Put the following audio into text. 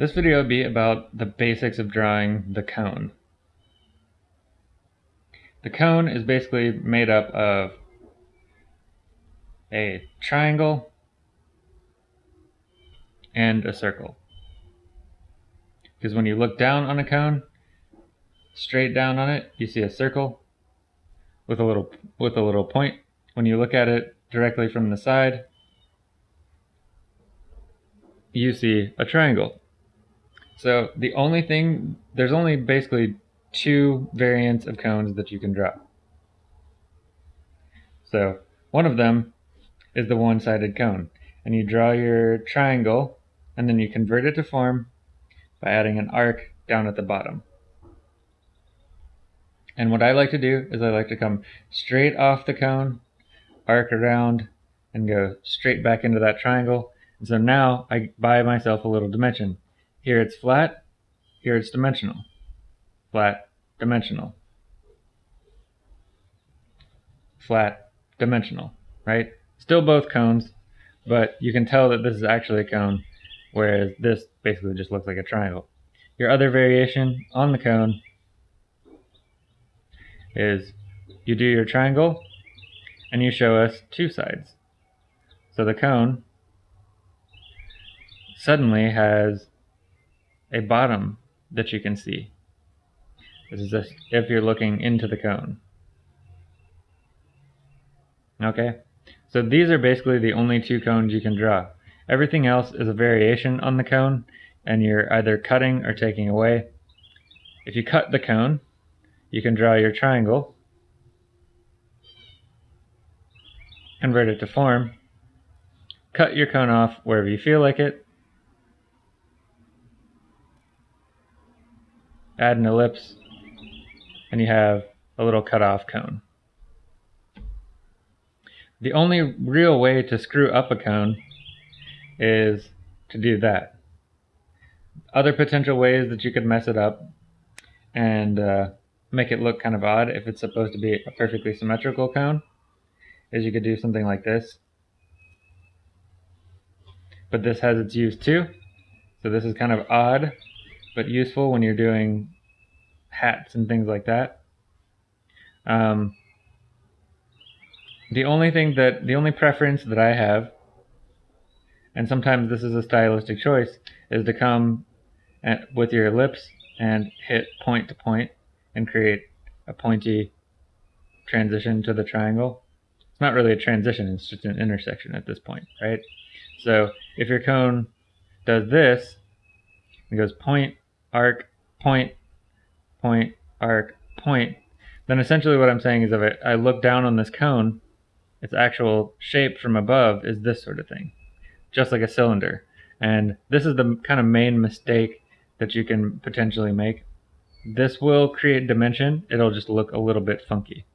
This video will be about the basics of drawing the cone. The cone is basically made up of a triangle and a circle. Because when you look down on a cone, straight down on it, you see a circle with a little with a little point. When you look at it directly from the side, you see a triangle. So the only thing, there's only basically two variants of cones that you can draw. So one of them is the one-sided cone. And you draw your triangle, and then you convert it to form by adding an arc down at the bottom. And what I like to do is I like to come straight off the cone, arc around, and go straight back into that triangle. And so now I buy myself a little dimension. Here it's flat, here it's dimensional. Flat, dimensional. Flat, dimensional, right? Still both cones, but you can tell that this is actually a cone, whereas this basically just looks like a triangle. Your other variation on the cone is you do your triangle and you show us two sides. So the cone suddenly has a bottom that you can see. This is if you're looking into the cone. Okay, so these are basically the only two cones you can draw. Everything else is a variation on the cone, and you're either cutting or taking away. If you cut the cone, you can draw your triangle, convert it to form, cut your cone off wherever you feel like it, add an ellipse, and you have a little cutoff cone. The only real way to screw up a cone is to do that. Other potential ways that you could mess it up and uh, make it look kind of odd if it's supposed to be a perfectly symmetrical cone is you could do something like this. But this has its use too. So this is kind of odd but useful when you're doing hats and things like that. Um, the only thing that, the only preference that I have, and sometimes this is a stylistic choice, is to come at, with your ellipse and hit point to point and create a pointy transition to the triangle. It's not really a transition, it's just an intersection at this point, right? So if your cone does this, it goes point, arc, point, point, arc, point, then essentially what I'm saying is if I, I look down on this cone, its actual shape from above is this sort of thing, just like a cylinder. And this is the kind of main mistake that you can potentially make. This will create dimension, it'll just look a little bit funky.